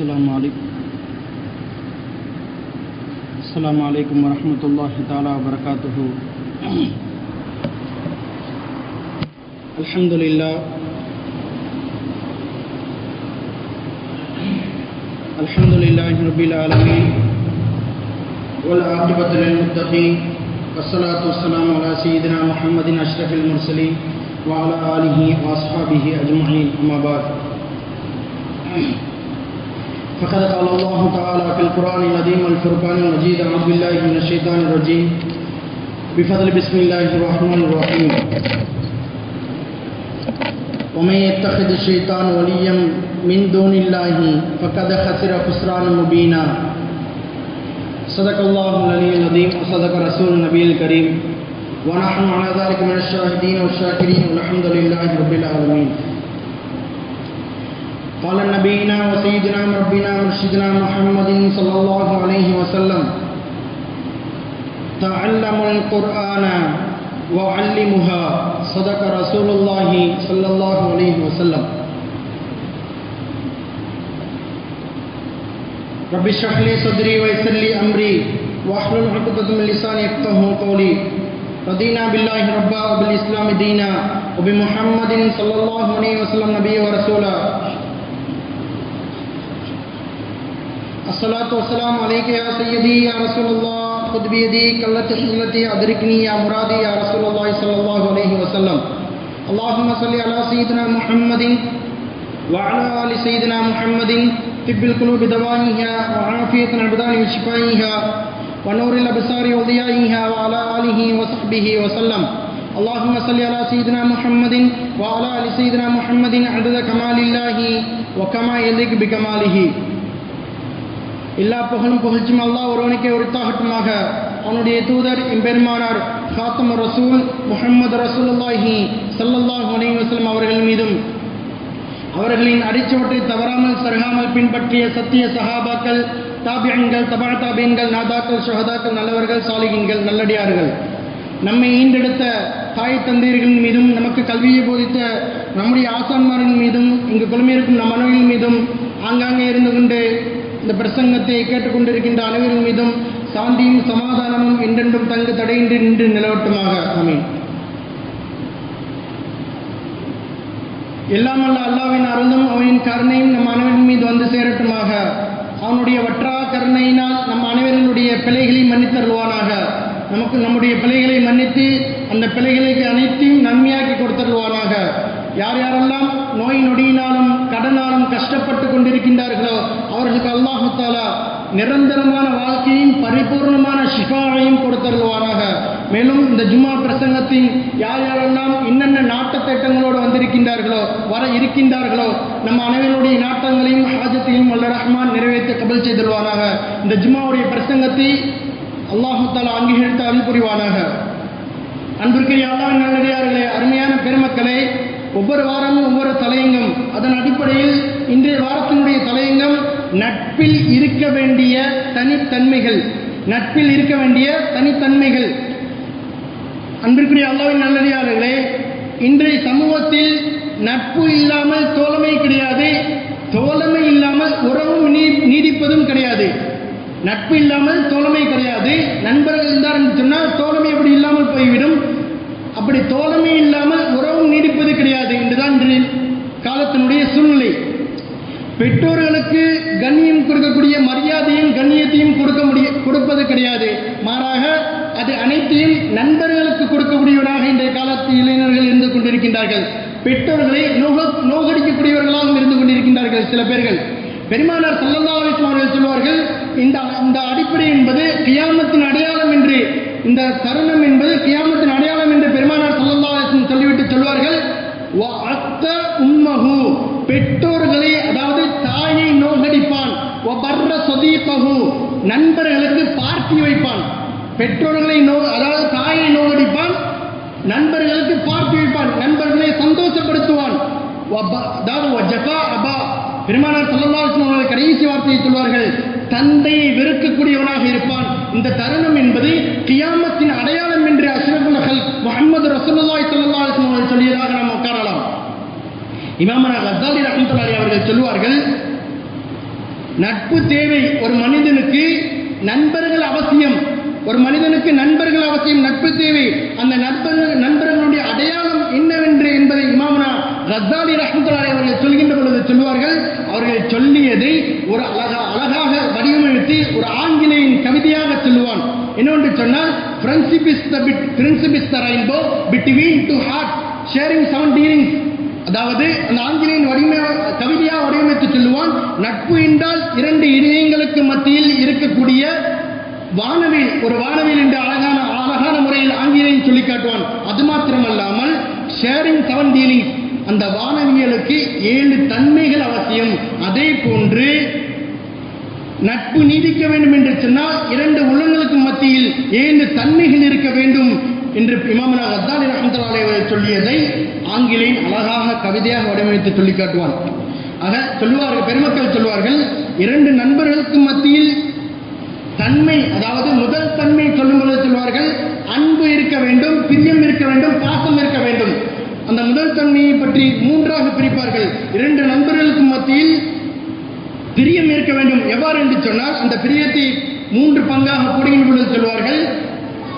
السلام علیکم۔ السلام علیکم ورحمۃ اللہ تعالی وبرکاتہ۔ الحمد للہ الحمد للہ رب العالمین۔ والعاقبۃ للمتقین۔ والصلاة والسلام على سیدنا محمد اشرف المرسلين وعلى آله واصحابه اجمعین، اما بعد۔ فقد قال الله تعالى في القرآن العظيم والفرقان المجيد، أعوذ بالله من الشيطان الرجيم. بفضل بسم الله الرحمن الرحيم. ومن يتخذ الشيطان وليا من دون الله فقد خسر خسرانا مبينا. صدق الله العلي العظيم وصدق رسول النبي الكريم. ونحن على ذلك من الشاهدين والشاكرين والحمد لله رب العالمين. قال نبينا وسيدنا ربنا مرشدنا محمد صلى الله عليه وسلم تعلموا القرآن وعلمها، صدق رسول الله صلى الله عليه وسلم. رب اشرح لي صدري ويسر لي امري واحلل عقدة من لساني يفقهوا قولي. رضينا بالله ربا وبالاسلام دينا، وبمحمد صلى الله عليه وسلم نبيا ورسولا. السلاۃ والسلام علیکہ یا سیدی یا رسول اللہ خود بیدی قلت حلتی ادرکنی یا مرادی یا رسول اللہ صلی اللہ علیہ وسلم. اللہم صلی علی سیدنا محمد وعلى آل سیدنا محمد طب القلوب دوائها وعافیت العبدان وشفائها ونور الابصار وضیائها وعلى آلہ وصحبہ وسلم. اللهم صل على سيدنا محمد وعلى آل سيدنا محمد عدد كمال الله وكما يليق بكماله. எல்லா புகழும் புகழ்ச்சியும் அல்லாஹ் ஒருவனுக்கே உரித்தாகட்டுமாக. அவனுடைய தூதர் எம்பெருமானார் ஹாத்தம் ரசூல் முஹம்மது ரசூலுல்லாஹி சல்லல்லாஹ் அலைஹி வஸல்லம் அவர்கள் மீதும். அவர்களின் அடிச்சுவற்றை தவறாமல் சருகாமல் பின்பற்றிய சத்திய சஹாபாக்கள் தாபியன்கள் தபா தாபியன்கள் நாதாக்கள் சுகதாக்கள் நல்லவர்கள் சாலிகின்கள் நல்லடியார்கள். நம்மை ஈண்டெடுத்த தாய் தந்தையர்களின் மீதும் நமக்கு கல்வியை போதித்த நம்முடைய ஆசான்மாரின் மீதும் இங்கு குழுமியிருக்கும் நம் மனைவியின் மீதும் ஆங்காங்கே இருந்து கொண்டு இந்த பிரசங்கத்தை கேட்டுக்கொண்டிருக்கின்ற அனைவரின் மீதும் சாந்தியும் சமாதானமும் என்றென்றும் தங்கு தடையின்றி நின்று நிலவட்டுமாக. அமீன் எல்லாம் அல்ல அல்லாவின் அருளும் அவனின் கருணையும் நம் அனைவரின் மீது வந்து சேரட்டுமாக. அவனுடைய வற்றா கருணையினால் நம் அனைவர்களுடைய பிழைகளை மன்னித்தருள்வானாக. நமக்கு நம்முடைய பிழைகளை மன்னித்து அந்த பிழைகளுக்கு அனைத்தையும் நன்மையாக்கி கொடுத்தருள்வானாக. யார் யாரெல்லாம் நோய் நொடியினாலும் கடனாலும் கஷ்டப்பட்டு கொண்டிருக்கின்றார்களோ அவர்களுக்கு அல்லாஹாலா நிரந்தரமான வாழ்க்கையும் பரிபூர்ணமான ஷிஃபாவையும் கொடுத்தருள்வாராக மேலும் இந்த ஜும்மா பிரசங்கத்தின் யார் யாரெல்லாம் என்னென்ன நாட்ட திட்டங்களோடு வந்திருக்கின்றார்களோ வர இருக்கின்றார்களோ நம்ம அனைவருடைய நாட்டங்களையும் ஹாஜத்தையும் வல்ல ரஹ்மான் நிறைவேற்ற கபல் செய்தருவாராக இந்த ஜும்மாவுடைய பிரசங்கத்தை அல்லாஹு தாலா அங்கீகரித்து அருள் புரிவானாக. அன்பிற்குரிய அல்லாவின் நல்லடியார்களே அருமையான பெருமக்களை ஒவ்வொரு வாரமும் ஒவ்வொரு தலையங்கம். அதன் அடிப்படையில் இன்றைய வாரத்தினுடைய தலையங்கம் நட்பில் இருக்க வேண்டிய தனித்தன்மைகள். நட்பில் இருக்க வேண்டிய தனித்தன்மைகள். அன்பிற்குரிய அல்லாவின் நல்லடியார்களே இன்றைய சமூகத்தில் நட்பு இல்லாமல் தோழமை கிடையாது. தோழமை இல்லாமல் உறவும் நீ நீடிப்பதும் கிடையாது. நட்பு இல்லாமல் தோழமை கிடையாது. நண்பர்கள் இருந்தார் என்று சொன்னால் தோழமை அப்படி இல்லாமல் போய்விடும். அப்படி தோழமை இல்லாமல் உறவும் நீடிப்பது கிடையாது என்றுதான் இன்று காலத்தினுடைய சூழ்நிலை. பெற்றோர்களுக்கு கண்ணியம் கொடுக்கக்கூடிய மரியாதையும் கண்ணியத்தையும் கொடுக்க முடிய கொடுப்பது கிடையாது. மாறாக அது அனைத்தையும் நண்பர்களுக்கு கொடுக்கக்கூடியவராக இன்றைய காலத்து இளைஞர்கள் இருந்து கொண்டிருக்கின்றார்கள். பெற்றோர்களை நோக நோகடிக்கக்கூடியவர்களாகவும் இருந்து கொண்டிருக்கின்றார்கள் சில பேர்கள். பெருமானார் சல்லல்லா அலிஸ்லாம் அவர்கள் சொல்வார்கள் இந்த இந்த அடிப்படை என்பது கியாமத்தின் அடையாளம் என்று இந்த தருணம் என்பது கியாமத்தின் அடையாளம் என்று பெருமானார் சல்லல்லா சொல்லிவிட்டு சொல்வார்கள். அத்த உம்மகு பெற்றோர்களை அதாவது தாயை நோகடிப்பான். பர்ற சொதீபகு நண்பர்களுக்கு பார்ட்டி வைப்பான். பெற்றோர்களை நோ அதாவது தாயை நோகடிப்பான். நண்பர்களுக்கு பார்ட்டி வைப்பான். நண்பர்களை சந்தோஷப்படுத்துவான். அதாவது பெருமானார் அபா. பெருமானார் சொல்லலாம் கடைசி வார்த்தையை சொல்வார்கள். தந்தையை வெறுக்கக்கூடியவனாக இருப்பான். இந்த தருணம் என்பது கியாமத்தின் அடையாளம் என்று அஷ்ரஃபுல் முகமது ரசூலுல்லாஹி ஸல்லல்லாஹு அலைஹி வஸல்லம் சொல்லியதாக நாம் உட்காரலாம். இமாமனா கசாலி ரஹ்மத்துல்லாஹி அவர்கள் சொல்லுவார்கள் நட்பு தேவை ஒரு மனிதனுக்கு நண்பர்கள் அவசியம். ஒரு மனிதனுக்கு நண்பர்கள் அவசியம் நட்பு தேவை. அந்த நண்பர்கள் நண்பர்களுடைய அடையாளம் என்னவென்று என்பதை இமாமனா ரத்தாலி ரஹ்மத்துல்லாஹி அவர்கள் சொல்கின்ற பொழுது சொல்வார்கள் அவர்கள் சொல்லியதை ஒரு அழகா அழகாக வடிவமைத்து ஒரு ஆங்கிலேயின் கவிதையாக சொல்லுவான் என்னவென்று சொன்னால் friendship is the bit between two heart sharing seven dealings அதாவது அந்த ஆங்கிலேயன் வடிவமை கவிதையாக வடிவமைத்து சொல்லுவான் நட்பு என்றால் இரண்டு இதயங்களுக்கு மத்தியில் இருக்கக்கூடிய வானவில் ஒரு வானவில் என்று அழகான அழகான முறையில் ஆங்கிலேயன் சொல்லி காட்டுவான். அது மாத்திரமல்லாமல் ஷேரிங் செவன் டீலிங்ஸ் அந்த வானவியலுக்கு ஏழு தன்மைகள் அவசியம். அதே போன்று நட்பு நீடிக்க வேண்டும் என்று சொன்னால் இரண்டு உள்ளங்களுக்கு மத்தியில் ஏழு தன்மைகள் இருக்க வேண்டும் என்று இமாமனா அத்தாலி ரஹமத்துல்லாஹி சொல்லியதை ஆங்கிலேயன் அழகாக கவிதையாக வடிவமைத்து சொல்லி காட்டுவான். ஆக சொல்லுவார்கள் பெருமக்கள் சொல்லுவார்கள் இரண்டு நண்பர்களுக்கு மத்தியில் தன்மை அதாவது முதல் தன்மை சொல்லும்போது சொல்வார்கள் அன்பு இருக்க வேண்டும் பிரியம் இருக்க வேண்டும் பாசம் இருக்க வேண்டும். அந்த முதல் தன்மையை பற்றி மூன்றாக பிரிப்பார்கள். இரண்டு நண்பர்களுக்கு மத்தியில் பிரியம் இருக்க வேண்டும். எவ்வாறு என்று சொன்னால் அந்த பிரியத்தை மூன்று பங்காக கூடுகின்ற பொழுது சொல்வார்கள்.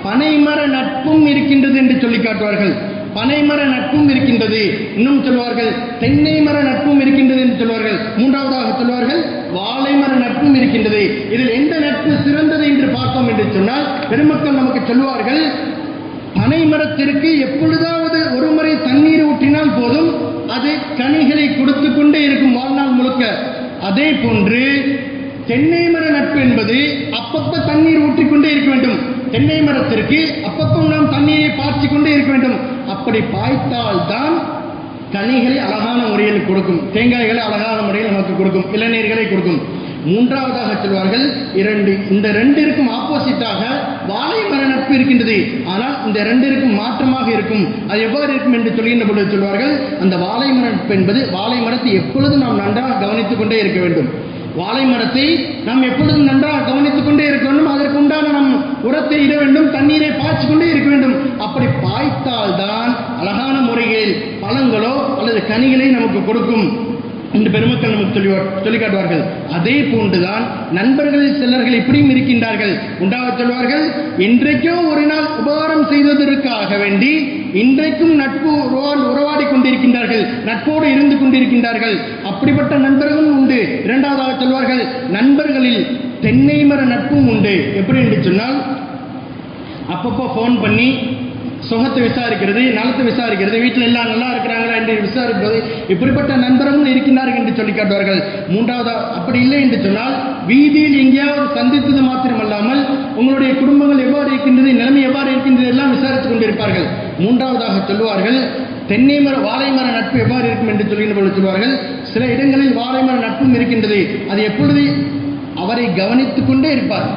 பனைமர நட்பும் இருக்கின்றது என்று சொல்லி காட்டுவார்கள். பனைமர நட்பும் இருக்கின்றது இன்னும் சொல்வார்கள். தென்னை மர நட்பும் இருக்கின்றது என்று சொல்வார்கள். மூன்றாவதாக சொல்வார்கள் வாழை மர நட்பும் இருக்கின்றது. இதில் எந்த நட்பு சிறந்தது என்று பார்த்தோம் என்று சொன்னால் பெருமக்கள் நமக்கு சொல்வார்கள் பனை மரத்திற்கு எப்பொழுதாவது ஒரு முறை தண்ணீர் ஊற்றினால் போதும் அது கனிகளை கொடுத்து கொண்டே இருக்கும் வாழ்நாள் முழுக்க. அதே போன்று தென்னை மர நட்பு என்பது அப்பப்ப தண்ணீர் ஊற்றிக்கொண்டே இருக்க வேண்டும். தென்னை மரத்திற்கு அப்பப்போ நாம் தண்ணீரை பாய்ச்சி கொண்டே இருக்க வேண்டும். அப்படி பாய்த்தால் தான் கனிகளை அழகான முறையில் கொடுக்கும். தேங்காய்களை அழகான முறையில் நமக்கு கொடுக்கும். இளநீர்களை கொடுக்கும். மூன்றாவதாக சொல்வார்கள் இரண்டு இந்த ரெண்டிற்கும் ஆப்போசிட்டாக வாழை மர நட்பு இருக்கின்றது. ஆனால் இந்த ரெண்டிற்கும் மாற்றமாக இருக்கும். அது எவ்வாறு இருக்கும் என்று சொல்கின்ற பொழுது சொல்வார்கள் அந்த வாழை மர நட்பு என்பது வாழை மரத்தை எப்பொழுதும் நாம் நன்றாக கவனித்துக் கொண்டே இருக்க வேண்டும். வாழை மரத்தை நாம் எப்பொழுதும் நன்றாக கவனித்துக் கொண்டே இருக்க வேண்டும். அதற்கு உண்டான நம் உரத்தை இட வேண்டும் தண்ணீரை பாய்ச்சி கொண்டே இருக்க வேண்டும். அப்படி பாய்த்தால்தான் அழகான முறையில் பழங்களோ அல்லது கனிகளை நமக்கு கொடுக்கும். என்று பெருமக்கள் நமக்கு சொல்லி சொல்லி காட்டுவார்கள் அதே போன்றுதான் நண்பர்களில் சிலர்கள் இப்படியும் இருக்கின்றார்கள். உண்டாக சொல்வார்கள் இன்றைக்கோ ஒரு நாள் உபகாரம் செய்ததற்காக வேண்டி இன்றைக்கும் நட்பு உறவாடி கொண்டிருக்கின்றார்கள் நட்போடு இருந்து கொண்டிருக்கின்றார்கள். அப்படிப்பட்ட நண்பர்களும் உண்டு. இரண்டாவதாக சொல்வார்கள் நண்பர்களில் தென்னை மர நட்பும் உண்டு. எப்படி என்று சொன்னால் அப்பப்போ ஃபோன் பண்ணி சுகத்தை விசாரிக்கிறது நலத்தை விசாரிக்கிறது வீட்டில் எல்லாம் நல்லா இருக்கிறாங்களா என்று விசாரிப்பது இப்படிப்பட்ட நண்பரும் இருக்கின்றார்கள் என்று சொல்லி காட்டுவார்கள். மூன்றாவது அப்படி இல்லை என்று சொன்னால் வீதியில் எங்கேயாவது சந்தித்தது மாத்திரமல்லாமல் உங்களுடைய குடும்பங்கள் எவ்வாறு இருக்கின்றது நிலைமை எவ்வாறு இருக்கின்றது எல்லாம் விசாரித்துக் கொண்டிருப்பார்கள். மூன்றாவதாக சொல்லுவார்கள் தென்னை மர வாழைமர நட்பு எவ்வாறு இருக்கும் என்று சொல்கின்ற பொழுது சொல்வார்கள் சில இடங்களில் வாழைமர நட்பும் இருக்கின்றது. அது எப்பொழுது? அவரை கவனித்துக் கொண்டே இருப்பார்.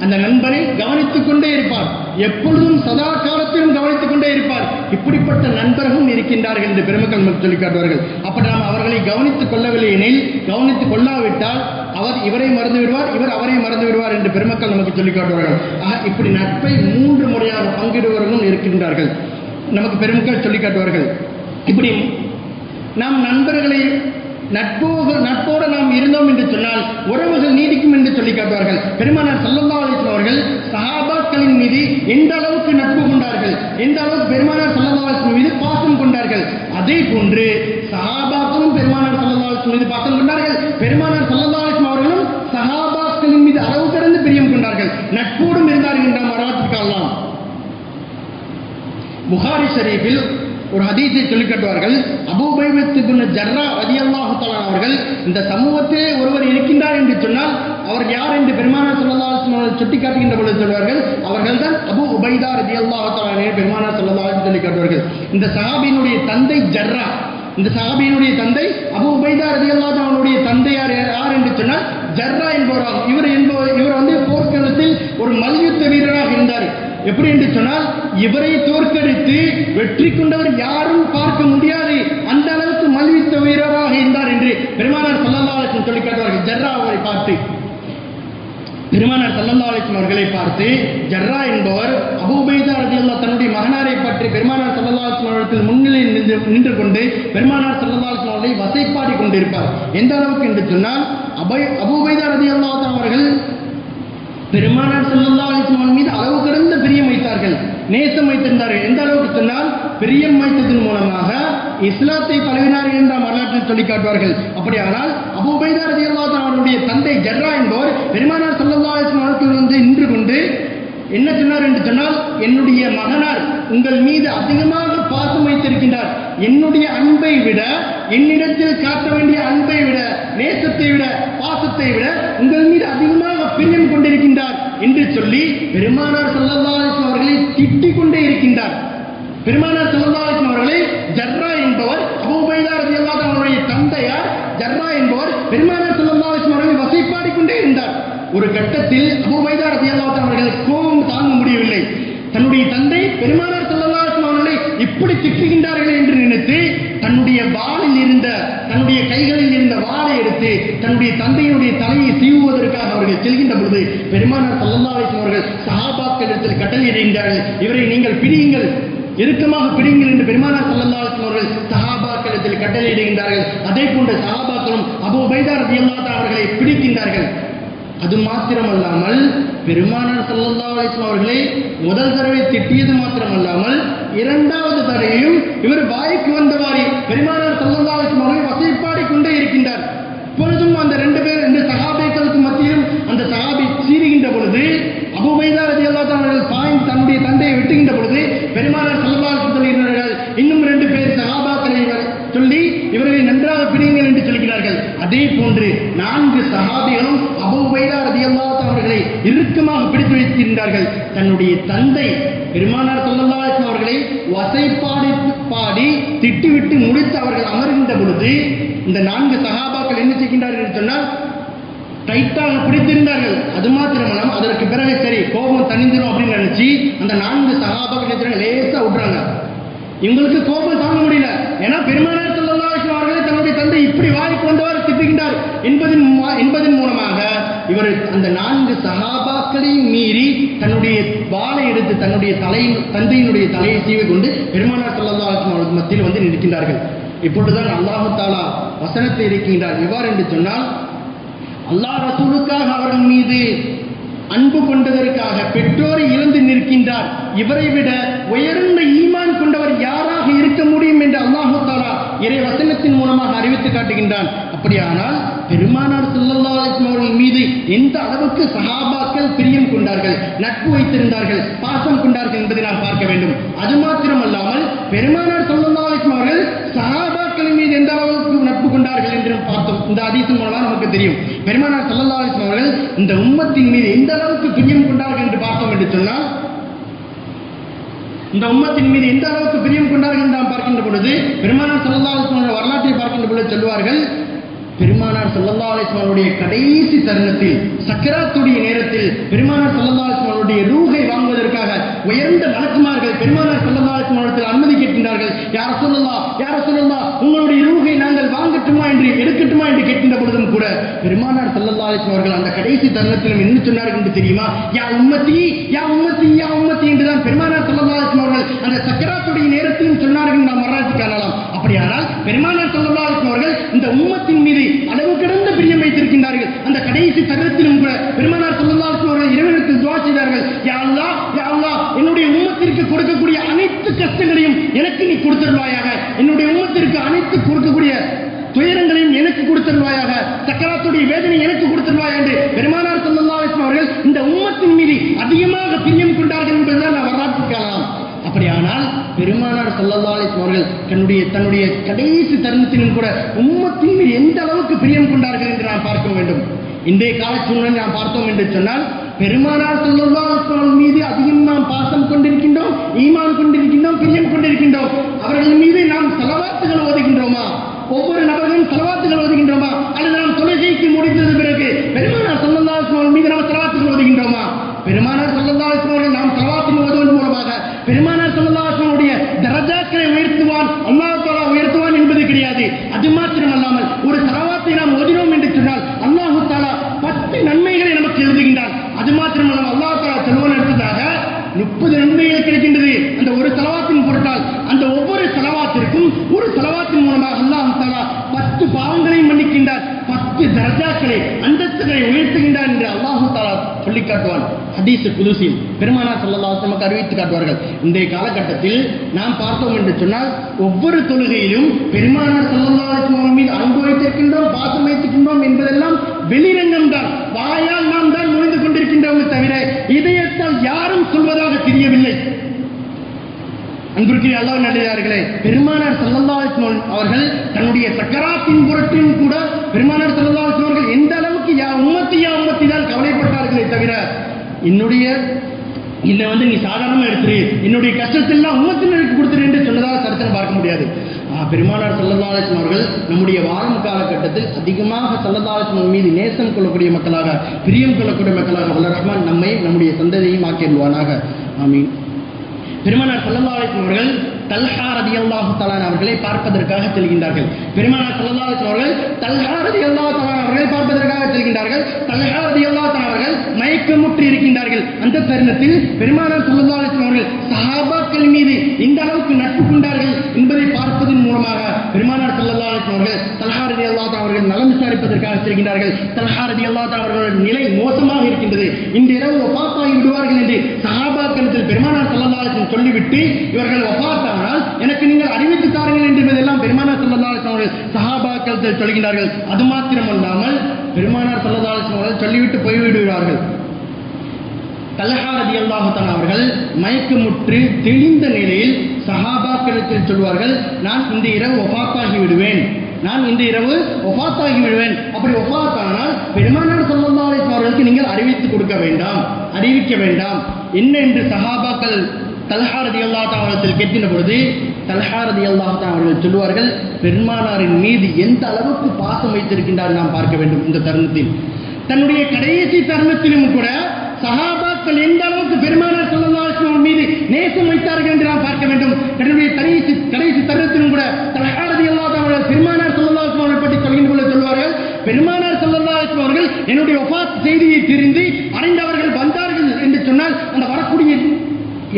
அந்த நண்பரை கவனித்துக் கொண்டே இருப்பார். எப்பொழுதும் சதா காலத்திலும் கவனித்துக் கொண்டே இருப்பார். இப்படிப்பட்ட நண்பர்களும் இருக்கின்றார்கள் என்று பெருமக்கள் நமக்கு சொல்லிக் காட்டுவார்கள் அப்படி நாம் அவர்களை கவனித்துக் கொள்ளவில்லை எனில் கவனித்துக் கொள்ளாவிட்டால் அவர் இவரை மறந்து விடுவார் இவர் அவரை மறந்து விடுவார் என்று பெருமக்கள் நமக்கு சொல்லிக் காட்டுவார்கள் ஆக இப்படி நட்பை மூன்று முறையாக பங்கிடுவர்களும் இருக்கின்றார்கள். நமக்கு பெருமக்கள் சொல்லிக் காட்டுவார்கள் இப்படி நாம் நண்பர்களை நட்போக நட்போடு நாம் இருந்தோம் என்று சொன்னால் உறவுகள் நீடிக்கும் என்று சொல்லி காட்டுவார்கள். பெருமானார் சல்லல்லா அலிஸ்லாம் அவர்கள் சஹாபாக்களின் மீது எந்த அளவுக்கு நட்பு கொண்டார்கள் எந்த அளவுக்கு பெருமானார் சல்லல்லா அலிஸ்லாம் மீது பாசம் கொண்டார்கள் அதே போன்று சஹாபாக்களும் பெருமானார் சல்லல்லா அலிஸ்லாம் மீது பாசம் கொண்டார்கள். பெருமானார் சல்லல்லா அலிஸ்லாம் அவர்களும் சஹாபாக்களின் மீது அளவு கடந்து பிரியம் கொண்டார்கள். நட்போடும் இருந்தார்கள் என்ற வரலாற்றுக்கு அல்லாம் புகாரி ஷரீஃபில் ஒரு ஹதீஸை சொல்லிக் காட்டுவார்கள். அபூபைபத்து ஜர்ரா ரதியல்லாஹு அவர்கள் இந்த சமூகத்திலே ஒருவர் இருக்கின்றார் என்று சொன்னால் அவர் யார் என்று பெருமானார் சொல்லலாம் அவர்கள் சுட்டி காட்டுகின்ற பொழுது சொல்வார்கள் அவர்கள்தான் அபு உபைதா ரதியல்லாஹு தஆலா பெருமானார் ஸல்லல்லாஹு சொல்லி காட்டுவார்கள். இந்த சஹாபியினுடைய தந்தை ஜர்ரா இந்த சஹாபியினுடைய தந்தை அபு உபைதா ரதி தஆலா தந்தையார் யார் என்று சொன்னால் ஜர்ரா என்பவராகும். இவர் என்பவர் இவர் வந்து போர்க்களத்தில் ஒரு மல்யுத்த வீரராக இருந்தார். எப்படி என்று சொன்னால் இவரை தோற்கடித்து வெற்றி கொண்டவர் யாரும் பார்க்க முடியாது. அந்த அளவுக்கு மல்யுத்த வீரராக இருந்தார் என்று பெருமானார் ஸல்லல்லாஹு சொல்லி காட்டுவார்கள். ஜர்ரா அவரை பார்த்து. பெருமானார் சல்லல்லா அவர்களை பார்த்து ஜர்ரா என்பவர் அபுபைதா ரதியல்லா தன்னுடைய மகனாரை பற்றி பெருமானார் சல்லல்லா அவர்கள் முன்னிலையில் நின்று நின்று கொண்டு பெருமானார் சல்லல்லா அவர்களை வசைப்பாடி கொண்டிருப்பார். எந்த அளவுக்கு என்று சொன்னால் அபை அபூபைதா ரதியல்லா அவர்கள் பெருமானார் ஸல்லல்லாஹு அலிஸ்மான் மீது அளவு கடந்த பிரியம் வைத்தார்கள். நேசம் வைத்திருந்தார்கள். எந்த அளவுக்கு சொன்னால் பிரியம் வைத்ததன் மூலமாக இஸ்லாத்தை பரவினார்கள் என்ற வரலாற்றில் சொல்லி காட்டுவார்கள். அப்படியானால் அபூபைதா ரலியல்லாஹு அவருடைய தந்தை ஜர்ரா என்பவர் பெருமானார் ஸல்லல்லாஹு அலிஸ்மான் அவர்கள் வந்து நின்று கொண்டு என்ன சொன்னார் என்று சொன்னால் என்னுடைய மகனார் உங்கள் மீது அதிகமாக பாசம் வைத்திருக்கின்றார். என்னுடைய அன்பை விட என்னிடத்தில் காட்ட வேண்டிய அன்பை விட நேசத்தை விட பாசத்தை விட உங்கள் மீது அதிகமாக பிரியம் கொண்டிருக்கின்றார் என்று சொல்லி பெருமானார் ஸல்லல்லாஹு அவர்களை திட்டிக் கொண்டே இருக்கின்றார். பெருமானார் ஸல்லல்லாஹு அவர்களை ஜர்ரா என்பவர் அபூ உபைதா அவருடைய தந்தையார் ஜர்ரா என்பவர் பெருமானார் ஸல்லல்லாஹு அவர்களை வசைப்பாடி கொண்டே இருந்தார். ஒரு கட்டத்தில் அபூ உபைதா அவர்கள் கோபம் தாங்க முடியவில்லை. தன்னுடைய தந்தை பெருமானார் ஸல்லல்லாஹு அவர்களை இப்படி திட்டுகின்றார்கள் என்று நினைத்து தன்னுடைய வாளில் இருந்த தன்னுடைய கைகளில் இருந்த வாளை எடுத்து தன்னுடைய தந்தையினுடைய தலையை சீவுவதற்காக அவர்கள் செல்கின்ற பொழுது பெருமானார் ஸல்லல்லாஹு அவர்கள் சஹாபாக்கள் இடத்தில் கட்டளையிடுகின்றார்கள் இவரை நீங்கள் பிடியுங்கள். இறுக்கமாக பிடிங்கள் என்று பெருமானார் ஸல்லல்லாஹு அவர்கள் சஹாபாக்களிடத்தில் கட்டளையிடுகின்றார்கள் அதே போன்ற சஹாபாக்களும் அபு உபைதா அவர்களை பிடிக்கின்றார்கள். அது மாத்திரமல்லாமல் பெருமானார் ஸல்லல்லாஹு அலைஹி அவர்களை முதல் தடவை திட்டியது மாத்திரமல்லாமல் இரண்டாவது தடவையும் இவர் வாய்க்கு வந்தவாறே பெருமானார் ஸல்லல்லாஹு அலைஹி அவர்களை வசைப்பாடி கொண்டே இருக்கின்றார். இப்பொழுதும் அந்த ரெண்டு பேர் ரெண்டு சகாபைகளுக்கு மத்தியிலும் அந்த சகாபி சீறுகின்ற பொழுது அபுபைதா ரதி அல்லா அவர்கள் பாய்ந்து தன்னுடைய தந்தையை வெட்டுகின்ற பொழுது பெருமானார் ஸல்லல்லாஹு சொல்கிறார்கள் இன்னும் ரெண்டு பேர் சகாபாக்களை சொல்லி இவர்களை நன்றாக பிடிங்கள் என்று சொல்கிறார்கள். அதே போன்று நான்கு சகாபிகளும் அபூ உபைதா ரலியல்லாஹு அன்ஹு அவர்களை இறுக்கமாக பிடித்து வைத்திருந்தார்கள். தன்னுடைய தந்தை பெருமானார் ஸல்லல்லாஹு அவர்களை வசைப்பாடி பாடி திட்டிவிட்டு முடித்து அவர்கள் அமர்கின்ற பொழுது இந்த நான்கு சகாபாக்கள் என்ன செய்கின்றார்கள் என்று சொன்னால் டைட்டாக பிடித்திருந்தார்கள். அது மாத்திரமல்லாம அதற்கு பிறகு சரி கோபம் தனிந்துடும் அப்படின்னு நினைச்சு அந்த நான்கு சகாபாக்கள் என்ன லேசா விடுறாங்க இவங்களுக்கு கோபம் தாங்க முடியல. ஏன்னா பெருமானார் அவர்களை இப்படி வாய்க்கு வந்தவர் திட்டுகின்றார் என்பதன் மூ- என்பதன் மூலமாக இவர் அந்த நான்கு சகாபாக்களையும் மீறி தன்னுடைய வாளை எடுத்து தன்னுடைய தலையின் தந்தையினுடைய தலையை சீவி கொண்டு பெருமானார் ஸல்லல்லாஹு அலைஹி மத்தியில் வந்து நிற்கின்றார்கள். இப்பொழுதுதான் அல்லாஹு தாலா வசனத்தை இருக்கின்றார் எவ்வாறு என்று சொன்னால் அல்லாஹ் ரசூலுக்காக அவர்கள் மீது அன்பு கொண்டதற்காக பெற்றோரை இழந்து நிற்கின்றார். இவரை விட உயர்ந்த ஈமான் கொண்டவர் யாராக இருக்க முடியும் என்று அல்லாஹு தாலா இறை வசனத்தின் மூலமாக அறிவித்து காட்டுகின்றான். அப்படியானால் பெருமானார் செல்லல்லா அவர்கள் மீது எந்த அளவுக்கு சகாபாக்கள் பிரியம் கொண்டார்கள் நட்பு வைத்திருந்தார்கள் பாசம் கொண்டார்கள் என்பதை நாம் பார்க்க வேண்டும். அது மாத்திரமல்லாமல் பெருமானார் செல்லல்லா அவர்கள் சஹாபாக்களின் மீது எந்த அளவுக்கு கொண்டார்கள் என்று பார்த்தோம். இந்த ஹதீஸின் மூலமாக நமக்கு தெரியும். பெருமானார் சல்லல்லா அலிஸ்லாம் அவர்கள் இந்த உம்மத்தின் மீது எந்த அளவுக்கு பிரியம் கொண்டார்கள் என்று பார்த்தோம் என்று சொன்னால் இந்த உம்மத்தின் மீது எந்த அளவுக்கு பிரியம் கொண்டார்கள் என்று நாம் பார்க்கின்ற பொழுது பெருமானார் சல்லல்லா அலிஸ்லாம் வரலாற்றை பார்க்கின்ற பொழுது சொல்வார்கள் பெருமானார் சல்லல்லா அலைஹி கடைசி தருணத்தில் சக்கராத்துடைய நேரத்தில் பெருமானார் சல்லல்லா அலைஹி ரூகை வாங்குவதற்காக உயர்ந்த மலக்குமார்கள் பெருமானார் சல்லல்லா அலைஹி அனுமதி கேட்கின்றார்கள். யார் ரசூலுல்லாஹ் உங்களுடைய ரூஹை நாங்கள் வாங்கட்டுமா என்று எடுக்கட்டுமா என்று கேட்கின்ற பொழுதும் கூட பெருமானார் ஸல்லல்லாஹு அவர்கள் அந்த கடைசி தருணத்திலும் என்ன சொன்னார்கள் என்று தெரியுமா? யா உம்மத்தி யா உம்மத்தி யா உம்மத்தி என்றுதான் பெருமானார் ஸல்லல்லாஹு அவர்கள் அந்த சக்கராத்துடைய நேரத்திலும் சொன்னார்கள் நாம் வரலாற்று காணலாம். அப்படியானால் பெருமானார் ஸல்லல்லாஹு அவர்கள் இந்த உம்மத்தின் மீது அளவு கடந்த பிரியம் வைத்திருக்கின்றார்கள். அந்த கடைசி தருணத்திலும் கூட பெருமானார் ஸல்லல்லாஹு அவர்கள் இறைவனுக்கு துஆ செய்தார்கள். யா அல்லா யா அல்லா என்னுடைய உம்மத்திற்கு கொடுக்கக்கூடிய அனைத்து கஷ்டங்களையும் எனக்கு நீ கொடுத்துருவாயாக. என்னுடைய உம்மத்திற்கு அனைத்து கொடுக்கக்கூடிய கொடுத்துருவாயாக சக்கராத்துடைய வேதனை எனக்கு கொடுத்துருவாய் என்று பெருமானார் ஸல்லல்லாஹு அவர்கள் இந்த உம்மத்தின் மீது அதிகமாக பிரியம் கொண்டார்கள் என்பதுதான் நான் வரலாற்று காணலாம் அப்படியானால் பெருமானார் ஸல்லல்லாஹு அலைஹி அவர்கள் தன்னுடைய தன்னுடைய கடைசி தருணத்திலும் கூட உம்மத்தின் மீது எந்த அளவுக்கு பிரியம் கொண்டார்கள் என்று நாம் பார்க்க வேண்டும். இன்றைய கால சூழ்நிலை நாம் பார்த்தோம் என்று சொன்னால் பெருமானார் ஸல்லல்லாஹு அலைஹி மீது அதிகம் நாம் பாசம் கொண்டிருக்கின்றோம் ஈமான் கொண்டிருக்கின்றோம் பிரியம் கொண்டிருக்கின்றோம் அவர்கள் மீது நாம் செலவாத்துகள் ஓதுகின்றோமா ஒவ்வொரு நபர்களும் செலவாத்துகள் ஓதுகின்றோமா அல்லது நாம் தொலைகைக்கு முடித்தது பிறகு பெருமானார் ஸல்லல்லாஹு அலைஹி வஸல்லம் மீது நாம் செலவாத்துகள் ஓதுகின்றோமா பெருமானார் ஸல்லல்லாஹு அலைஹி வஸல்லம் அவர்கள் நாம் செலவாத்துகள் ஓதுவதன் மூலமாக பெருமானார் ஸல்லல்லாஹு அலைஹி வஸல்லம் உடைய தரஜாக்களை உயர்த்துவான் அல்லாஹ் தஆலா உயர்த்துவான் என்பது கிடையாது அது மாத்திரமல்லாமல் ஒரு செலவாத்தை நாம் ஓதினோம் என்று சொன்னால் அல்லாஹு தஆலா பத்து நன்மைகளை நமக்கு எழுதுகின்றான் தரஜாக்களை அந்தஸ்துகளை உயர்த்துகின்றான் என்று அல்லாஹு தாலா சொல்லி காட்டுவான் ஹதீஸ் குதுசில் பெருமானா ஸல்லல்லாஹு நமக்கு அறிவித்து காட்டுவார்கள். இன்றைய காலகட்டத்தில் நாம் பார்த்தோம் என்று சொன்னால் ஒவ்வொரு தொழுகையிலும் பெருமானார் ஸல்லல்லாஹு மீது அன்பு வைத்திருக்கின்றோம் பாசம் வைத்திருக்கின்றோம் என்பதெல்லாம் வெளிரங்கம் தான் வாயால் நாம் தான் நுழைந்து கொண்டிருக்கின்றோமே தவிர இதயத்தால் யாரும் சொல்வதாக தெரியவில்லை. அன்பிற்குரிய அல்லாஹ் நல்லதார்களே பெருமானார் ஸல்லல்லாஹு அவர்கள் தன்னுடைய சக்கராத்தின் புரட்டின் கூட பெருமானார் ஸல்லல்லாஹு அலைஹி வஸல்லம் அவர்கள் எந்த அளவுக்கு யா உம்மத்தி யா உம்மத்தி தான் கவலைப்பட்டார்களே தவிர என்னுடைய இதை வந்து நீ சாதாரணமாக எடுத்துரு. என்னுடைய கஷ்டத்தெல்லாம் உம்மத்தினருக்கு கொடுத்துரு என்று சொன்னதாக சரித்திரம் பார்க்க முடியாது. பெருமானார் ஸல்லல்லாஹு அவர்கள் நம்முடைய வாழும் காலகட்டத்தில் அதிகமாக ஸல்லல்லாஹு மீது நேசம் கொள்ளக்கூடிய மக்களாக பிரியம் கொள்ளக்கூடிய மக்களாக வல்ல ரஹ்மான் நம்மை நம்முடைய சந்ததியையும் ஆக்கிடுவானாக ஆமீன். பெருமானார் ஸல்லல்லாஹு அவர்கள் தல்ஹா ரலியல்லாஹு தலான் அவர்களை பார்ப்பதற்காக செல்கின்றார்கள். பெருமானார் ஸல்லல்லாஹு அவர்கள் தல்ஹா ரலியல்லாஹு தலான் அவர்களை பார்ப்பதற்காக செல்கின்றார்கள். தல்ஹா ரலியல்லாஹு தஆலா அவர்கள் மயக்கமுற்று இருக்கின்றார்கள். அந்த தருணத்தில் பெருமானார் ஸல்லல்லாஹு அவர்கள் வஸல்லம் மக்கள் மீது இந்த அளவுக்கு நட்பு கொண்டார்கள் என்பதை பார்ப்பதன் மூலமாக பெருமானார் செல்லல்லா அவர்கள் தலஹாரதி ரலியல்லாஹு அவர்கள் நலம் விசாரிப்பதற்காக செல்கின்றார்கள். தலஹாரதி ரலியல்லாஹு தஆலா நிலை மோசமாக இருக்கின்றது. இந்த இரவு ஒப்பாத்தாகி விடுவார்கள் என்று சஹாபாக்களிடத்தில் பெருமானார் ஸல்லல்லாஹு சொல்லிவிட்டு இவர்கள் ஒப்பாத்தானால் எனக்கு நீங்கள் அறிவித்து தாருங்கள் என்பதெல்லாம் பெருமானார் ஸல்லல்லாஹு அலைஹி வஸல்லம் அவர்கள் சஹாபாக்களிடத்தில் சொல்கின்றார்கள். அது மாத்திரம் அல்லாமல் பெருமானார் ஸல்லல்லாஹு அவர்கள் சொல்லிவிட்டு போய்விடுகிறார்கள். தலஹாரதி அல்லாஹுத்தான் அவர்கள் மயக்கமுற்று தெளிந்த நிலையில் சஹாபாக்களிடத்தில் சொல்வார்கள் நான் இந்த இரவு ஒஃபாத்தாகி விடுவேன். நான் இந்த இரவு ஒஃபாத்தாகி விடுவேன். அப்படி ஒஃபாத்தானால் பெருமானார் ஸல்லல்லாஹு அவர்களுக்கு நீங்கள் அறிவித்து கொடுக்க வேண்டாம் அறிவிக்க வேண்டாம். என்ன என்று சஹாபாக்கள் தலஹாரதி அல்லாஹா தஆலா கேட்டின கேட்கின்ற பொழுது தலஹாரதி ரலியல்லாஹு அவர்கள் சொல்வார்கள் பெருமானாரின் மீது எந்த அளவுக்கு பாசம் வைத்திருக்கின்றார்? நாம் பார்க்க வேண்டும் இந்த தருணத்தில். தன்னுடைய கடைசி தருணத்திலும் கூட சஹாபாக்கள் எந்த அளவுக்கு பெருமானார் ஸல்லல்லாஹு மீது நேசம் வைத்தார்கள் என்று நாம் பார்க்க வேண்டும். தன்னுடைய கடைசி கடைசி தருணத்திலும் கூட தல்ஹா ரலியல்லாஹு அவர்கள் பெருமானார் ஸல்லல்லாஹு அலைஹி பற்றி சொல்கின்ற பொழுது சொல்வார்கள் பெருமானார் ஸல்லல்லாஹு அவர்கள் என்னுடைய ஒபாத் செய்தியை தெரிந்து அறிந்தவர்கள் வந்தார்கள் என்று சொன்னால் அந்த வரக்கூடிய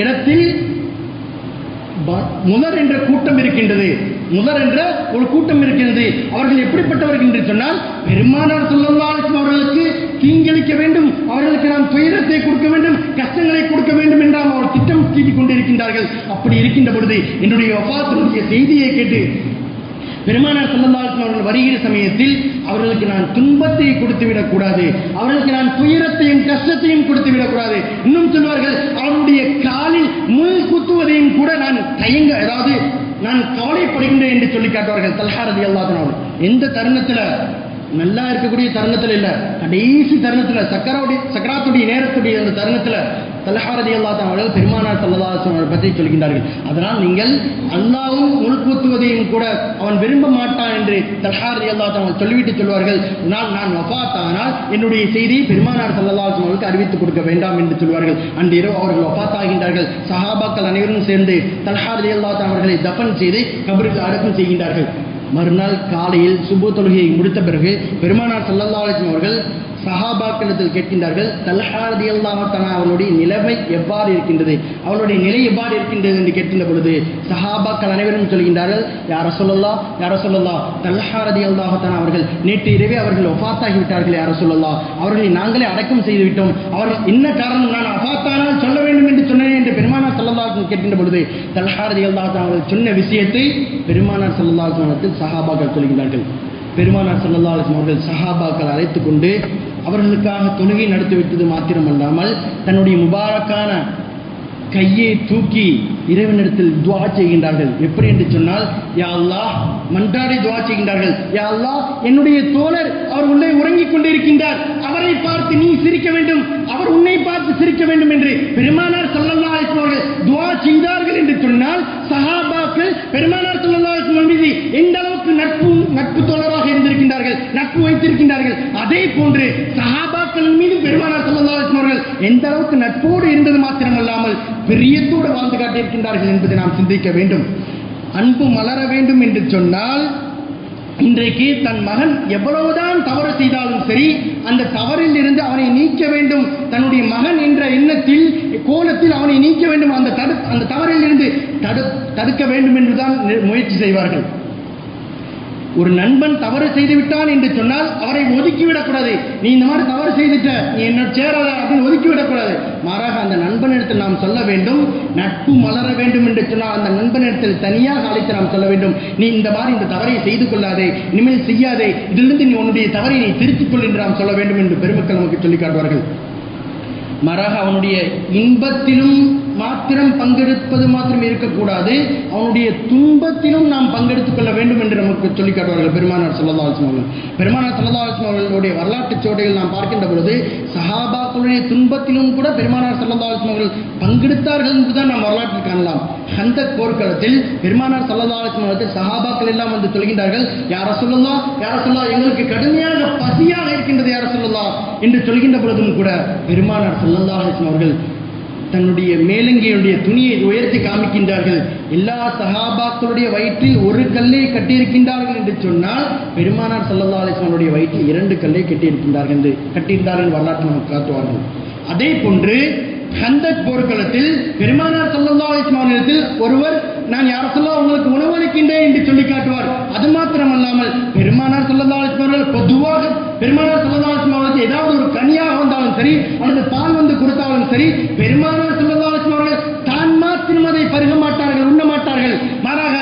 இடத்தில் முதல் என்ற கூட்டம் இருக்கின்றது. முதல் என்ற ஒரு கூட்டம் இருக்கின்றது. அவர்கள் எப்படிப்பட்டவர்கள் என்று சொன்னால் பெருமானார் ஸல்லல்லாஹு அலைஹி வஸல்லம் அவர்களுக்கு தீங்கிழைக்க வேண்டும் அவர்களுக்கு நாம் துயரத்தை கொடுக்க வேண்டும் கஷ்டங்களை கொடுக்க வேண்டும் என்றால் அவர் திட்டம் தீட்டிக் கொண்டிருக்கின்றார்கள். அப்படி இருக்கின்ற பொழுது என்னுடைய வஃபாத்தினுடைய செய்தியை கேட்டு பெருமானார் ஸல்லல்லாஹு அவர்கள் வருகிற சமயத்தில் அவர்களுக்கு நான் துன்பத்தை கொடுத்து விடக்கூடாது அவர்களுக்கு நான் துயரத்தையும் கஷ்டத்தையும் கொடுத்து விடக்கூடாது இன்னும் சொல்வார்கள் அவருடைய காலில் முள் குத்துவதையும் கூட நான் தயங்க அதாவது நான் கவலைப்படுகின்றேன் என்று சொல்லி காட்டுவார்கள். தல்ஹாரதி ரலியல்லாஹு அவர்கள். எந்த தருணத்துல நல்லா இருக்கக்கூடிய தருணத்தில் இல்லை. கடைசி தருணத்தில் சக்கரவுடைய சக்கராத்துடைய நேரத்துடைய அந்த தருணத்தில் தலஹாரதி அல்லா அவர்கள் பெருமானார் சல்லா பற்றி சொல்கின்றார்கள். அதனால் நீங்கள் அல்லாவும் உள்கூத்துவதையும் கூட அவன் விரும்ப மாட்டான் என்று தலஹாரதி அல்லா தான் சொல்லிவிட்டு சொல்வார்கள். நான் நான் வஃபாத்தானால் என்னுடைய செய்தியை பெருமானார் சல்லா அவர்களுக்கு அறிவித்துக் கொடுக்க வேண்டாம் என்று சொல்வார்கள். அன்று இரவு அவர்கள் வஃபாத்தாகின்றார்கள் சஹாபாக்கள் அனைவரும் சேர்ந்து தலஹாரதி அல்லா அவர்களை தப்பன் செய்து கபருக்கு அடக்கம் செய்கின்றார்கள். மறுநாள் காலையில் சுபு தொழுகையை முடித்த பிறகு பெருமானார் ஸல்லல்லாஹு அவர்கள் சஹாபாக்களிடத்தில் கேட்கின்றார்கள் தல்ஹாரதி ரலியல்லாஹு அவனுடைய நிலைமை எவ்வாறு இருக்கின்றது அவனுடைய நிலை எவ்வாறு இருக்கின்றது என்று கேட்கின்ற பொழுது சஹாபாக்கள் அனைவரும் சொல்கின்றார்கள் யார சொல்லலாம் யார சொல்லலாம் தல்ஹாரதி ரலியல்லாஹு அவர்கள் நேற்று இரவே அவர்கள் ஒஃபாத்தாகி விட்டார்கள் யார சொல்லலாம் அவர்களை நாங்களே அடக்கம் செய்து விட்டோம். அவர்கள் என்ன காரணம்? நான் அஃபாத்தானால் சொல்ல வேண்டும் என்று சொன்னேன் என்று பெருமானார் ஸல்லல்லாஹு கேட்கின்ற பொழுது தல்ஹாரதி ரலியல்லாஹு அவர்கள் சொன்ன விஷயத்தை பெருமானார் ஸல்லல்லாஹு சஹாபாக்கள் சொல்கின்றார்கள். பெருமானார் சல்லா அலிஸ்லாம் அவர்கள் சஹாபாக்கள் அழைத்து கொண்டு அவர்களுக்காக தொழுகை நடத்திவிட்டது மாத்திரமல்லாமல் தன்னுடைய முபாரக்கான கையை தூக்கி இறைவனிடத்தில் துவா செய்கின்றார்கள். எப்படி என்று சொன்னால் யா அல்லா மன்றாடி துவா செய்கின்றார்கள். யா அல்லா என்னுடைய தோழர் அவர் உள்ளே உறங்கிக் கொண்டிருக்கின்றார். அவரை பார்த்து நீ சிரிக்க வேண்டும். அவர் உன்னை பார்த்து சிரிக்க வேண்டும் என்று பெருமானார் ஸல்லல்லாஹு அவர்கள் துவா செய்தார்கள் என்று சொன்னால் அளவுக்கு பெருமானார் ஸல்லல்லாஹு மீது எந்த அளவுக்கு நட்பு நட்பு தோழராக இருந்திருக்கின்றார்கள் நட்பு வைத்திருக்கின்றார்கள் அதே போன்று சஹாபாக்கள் மீது பெருமானார் ஸல்லல்லாஹு அவர்கள் எந்த அளவுக்கு நட்போடு இருந்தது மாத்திரமல்லாமல் பிரியத்தோடு வாழ்ந்து காட்டியிருக்கின்றார்கள் என்பதை நாம் சிந்திக்க வேண்டும். அன்பு மலர வேண்டும் என்று சொன்னால் இன்றைக்கு தன் மகன் எவ்வளவுதான் தவறு செய்தாலும் சரி அந்த தவறில் இருந்து அவனை நீக்க வேண்டும். தன்னுடைய மகன் என்ற எண்ணத்தில் கோலத்தில் அவனை நீக்க வேண்டும். அந்த தடு அந்த தவறில் இருந்து தடு தடுக்க வேண்டும் என்றுதான் முயற்சி செய்வார்கள். ஒரு நண்பன் தவறு செய்து விட்டான் என்று சொன்னால் அவரை ஒதுக்கிவிடக்கூடாது. நீ இந்த மாதிரி தவறு செய்துட்ட நீ என்ன சேராத அப்படின்னு ஒதுக்கி விடக்கூடாது மாறாக அந்த நண்பனிடத்தில் நாம் சொல்ல வேண்டும் நட்பு மலர வேண்டும் என்று சொன்னால் அந்த நண்பனிடத்தில் தனியாக அழைத்து நாம் சொல்ல வேண்டும். நீ இந்த மாதிரி இந்த தவறை செய்து கொள்ளாதே இனிமேல் செய்யாதே இதிலிருந்து நீ உன்னுடைய தவறை நீ திருத்திக் கொள் என்று நாம் சொல்ல வேண்டும் என்று பெருமக்கள் நமக்கு சொல்லிக் காட்டுவார்கள். மாறாக அவனுடைய இன்பத்திலும் மாத்திரம் பங்கெடுப்பது மாத்திரம் இருக்கக்கூடாது. அவனுடைய துன்பத்திலும் நாம் பங்கெடுத்துக் கொள்ள வேண்டும் என்று நமக்கு சொல்லிக் காட்டுவார்கள் பெருமானார் சல்லா அவர்கள் பெருமானார் சல்லா அவர்களுடைய வரலாற்று சோடையில் நாம் பார்க்கின்ற பொழுது சஹாபாக்களுடைய துன்பத்திலும் கூட பெருமானார் சல்லா அவர்கள் பங்கெடுத்தார்கள் என்றுதான் நாம் வரலாற்றில் காணலாம். அந்த போர்க்களத்தில் பெருமானார் சல்லா அவர்கள் சஹாபாக்கள் எல்லாம் வந்து சொல்கின்றார்கள் யார சொல்லலாம் யார சொல்லலாம் எங்களுக்கு கடுமையாக பசியாக இருக்கின்றது யார சொல்லலாம் என்று சொல்கின்ற பொழுதும் கூட பெருமானார் சல்லல்லா அலிஸ்லாம் அவர்கள் தன்னுடைய மேலங்கியுடைய துணியை உயர்த்தி காமிக்கின்றார்கள். எல்லா சகாபாக்களுடைய வயிற்றில் ஒரு கல்லை கட்டியிருக்கின்றார்கள் என்று சொன்னால் பெருமானார் சல்லல்லா அலிஸ்லாமுடைய வயிற்றில் இரண்டு கல்லை கட்டியிருக்கின்றார்கள் என்று கட்டியிருந்தார்கள் வரலாற்று நமக்கு காட்டுவார்கள். அதே போன்று ஹந்தக் போர்க்களத்தில் பெருமானார் சல்லல்லா அலிஸ்லாமிடத்தில் ஒருவர் நான் யார சொல்ல உங்களுக்கு உணவளிக்கின்றேன் என்று சொல்லி காட்டுவார். அது மாத்திரமல்லாமல் பெருமானார் சல்லல்லா அலிஸ்லாமர்கள் பொதுவாக பெருமானார் சல்லல்லா அலிஸ்லாமர்களுக்கு ஏதாவது ஒரு கனியாக வந்தாலும் சரி அல்லது பால் வந்து கொடுத்தாலும் சரி பெருமானார் சல்லல்லா அலிஸ்லாமர்கள் தான் மாத்திரம் அதை பருக மாட்டார்கள் உண்ண மாட்டார்கள். மாறாக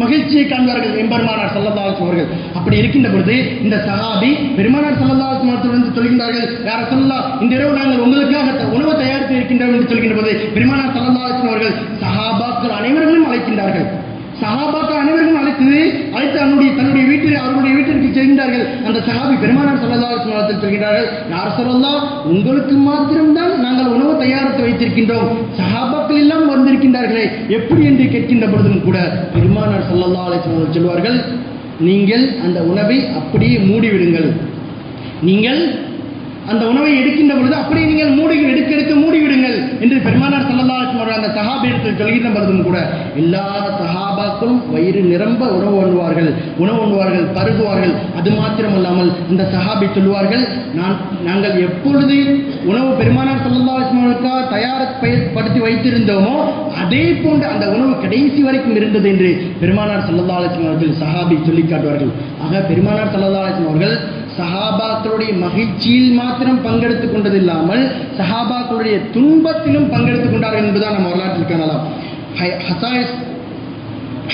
மகிழ்ச்சியை காண்பார்கள் எம்பெருமானார் சல்லல்லாஹு அவர்கள். அப்படி இருக்கின்ற பொழுது இந்த சஹாபி பெருமானார் சல்லல்லாஹு வந்து சொல்கின்றார்கள் யார சொல்லலாம் இந்த இரவு நாங்கள் உங்களுக்காக உணவு தயாரித்து இருக்கின்றோம் என்று சொல்கின்ற போது பெருமானார் சல்லல்லாஹு அவர்கள் சஹாபாக்கள் அனைவர்களும் அழைக்கின்றார்கள். சஹாபாக்கள் அனைவரும் அழைத்தது அழைத்து அவனுடைய தன்னுடைய வீட்டில் அவருடைய வீட்டிற்கு செல்கின்றார்கள். அந்த சகாபி பெருமானார் சல்லல்லாஹு அலைஹி சொல்கிறார்கள் யார் சொல்லலாம் உங்களுக்கு மாத்திரம்தான் நாங்கள் உணவு தயாரித்து வைத்திருக்கின்றோம். சகாபாக்கள் எல்லாம் வந்திருக்கின்றார்களே எப்படி என்று கேட்கின்ற பொழுதும் கூட பெருமானார் சல்லல்லாஹு அலைஹி சொல்வார்கள் நீங்கள் அந்த உணவை அப்படியே மூடிவிடுங்கள். நீங்கள் அந்த உணவை எடுக்கின்ற பொழுது அப்படியே நீங்கள் மூடி எடுக்க எடுக்க மூடிவிடுங்கள் என்று பெருமானார் சல்லல்லாஹு அலைஹி அந்த சஹாபியத்தில் சொல்கின்ற பொழுதும் கூட எல்லா சஹாபாக்களும் வயிறு நிரம்ப உணவு உண்ணுவார்கள் உணவு உண்ணுவார்கள் பருகுவார்கள். அது மாத்திரமல்லாமல் இந்த சஹாபி சொல்லுவார்கள் நான் நாங்கள் எப்பொழுது உணவு பெருமானார் சல்லல்லாஹு தயார் வஸல்லம் தயார்படுத்தி வைத்திருந்தோமோ அதே போன்று அந்த உணவு கடைசி வரைக்கும் இருந்தது என்று பெருமானார் சல்லல்லாஹு அலைஹி சஹாபி சொல்லி காட்டுவார்கள். ஆக பெருமானார் சல்லல்லாஹு சஹாபாக்களுடைய மகிழ்ச்சியில் மாத்திரம் பங்கெடுத்துக் கொண்டதில்லாமல் சஹாபாக்களுடைய துன்பத்திலும் பங்கெடுத்துக் கொண்டார்கள் என்பதுதான் நம்ம வரலாற்றில் காணலாம். ஹை-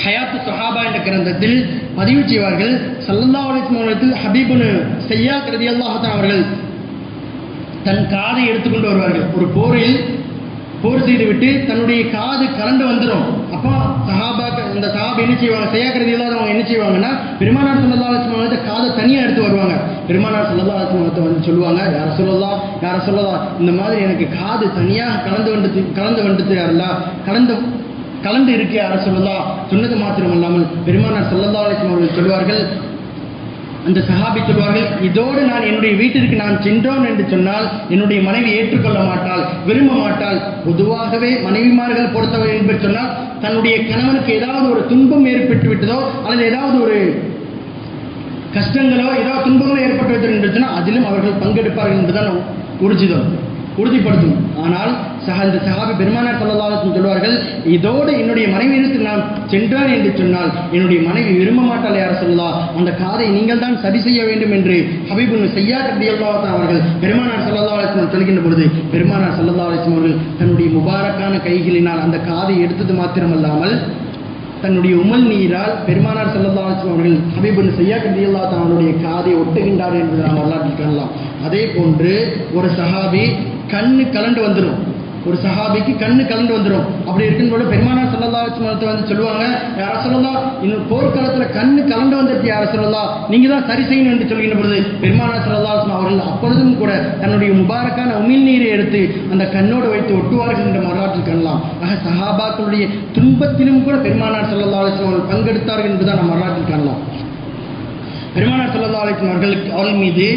ஹயாத்து சஹாபா என்ற கிரந்தத்தில் பதிவு செய்வார்கள். சல்லல்லா அலிஸ்மானத்தில் ஹபீபுனு செய்யா கருதி அல்லாஹான் அவர்கள் தன் காதை எடுத்துக்கொண்டு வருவார்கள். ஒரு போரில் போர் செய்துவிட்டு தன்னுடைய காது கலண்டு வந்துடும். அப்போ சஹாபா அந்த சஹாபா என்ன செய்வாங்க? செய்யாக்கிறது இல்லாதவங்க என்ன செய்வாங்கன்னா பெருமானார் சல்லா வந்து காதை தனியாக எடுத்து வருவாங்க. பெருமானார் சல்லா அலிஸ்மானத்தை வந்து சொல்லுவாங்க யாரை சொல்லலாம் யாரை சொல்லலாம் இந்த மாதிரி எனக்கு காது தனியாக கலந்து வந்துட்டு கலந்து வந்துட்டு யாரெல்லாம் கலந்து கலந்து இருக்கு யார சொல்லலாம் சொன்னது மாத்திரம் அல்லாமல் பெருமானார் சல்லல்லா அலிஸ்லாம் அவர்கள் சொல்வார்கள் அந்த சஹாபி சொல்வார்கள் இதோடு நான் என்னுடைய வீட்டிற்கு நான் சென்றோம் என்று சொன்னால் என்னுடைய மனைவி ஏற்றுக்கொள்ள மாட்டாள் விரும்ப மாட்டாள். பொதுவாகவே மனைவிமார்கள் பொறுத்தவரை என்று சொன்னால் தன்னுடைய கணவனுக்கு ஏதாவது ஒரு துன்பம் ஏற்பட்டு விட்டதோ அல்லது ஏதாவது ஒரு கஷ்டங்களோ ஏதாவது துன்பங்களோ ஏற்பட்டு விட்டது அதிலும் அவர்கள் பங்கெடுப்பார்கள் என்பதுதான் உறுதிதான் உறுதிப்படுத்தும் ஆனால் சஹ இந்த சஹாபி பெருமானார் சல்லல்லாஹு சொல்வார்கள் இதோடு என்னுடைய மனைவியிடத்தில் நான் சென்றான் என்று சொன்னால் என்னுடைய மனைவி விரும்ப மாட்டாள் யார் சொல்லலாம் அந்த காதை நீங்கள் தான் சரி செய்ய வேண்டும் என்று ஹபீபுன் செய்யா கபி அவர்கள் பெருமானார் சல்லல்லா அலிஸ்லாம் சொல்கின்ற பொழுது பெருமானார் சல்லல்லா அலிஸ்லாம் அவர்கள் தன்னுடைய முபாரக்கான கைகளினால் அந்த காதை எடுத்தது மாத்திரமல்லாமல் தன்னுடைய உமல் நீரால் பெருமானார் செல்லல்லா அலிஸ்லாம் அவர்கள் ஹபீபன் செய்யா கபி அவருடைய காதை ஒட்டுகின்றார் என்று நாம் வரலாற்றில் காணலாம். அதே போன்று ஒரு சஹாபி கண்ணு கலண்டு வந்துடும் ஒரு சஹாபிக்கு கண்ணு கலண்டு வந்துடும் அப்படி இருக்கும்போது பெருமானார் சொல்லலா அலிஸ்லாம் வந்து சொல்லுவாங்க யார சொல்லலா இன்னும் போர்க்காலத்தில் கண்ணு கலண்டு வந்துருச்சு யார சொல்லலா நீங்க தான் சரி செய்யணும் என்று சொல்கின்ற பொழுது பெருமானார் சல்லல்லா அவர்கள் அப்பொழுதும் கூட தன்னுடைய முபாரக்கான உமிழ் நீரை எடுத்து அந்த கண்ணோடு வைத்து ஒட்டுவார்கள் என்ற வரலாற்றில் காணலாம். ஆக சஹாபாக்களுடைய துன்பத்திலும் கூட பெருமானார் சொல்லலா அவர்கள் பங்கெடுத்தார்கள் என்பதுதான் நம்ம வரலாற்றில் காணலாம். பெருமானார் சொல்லலா அவர்களுக்கு அவர்கள் மீது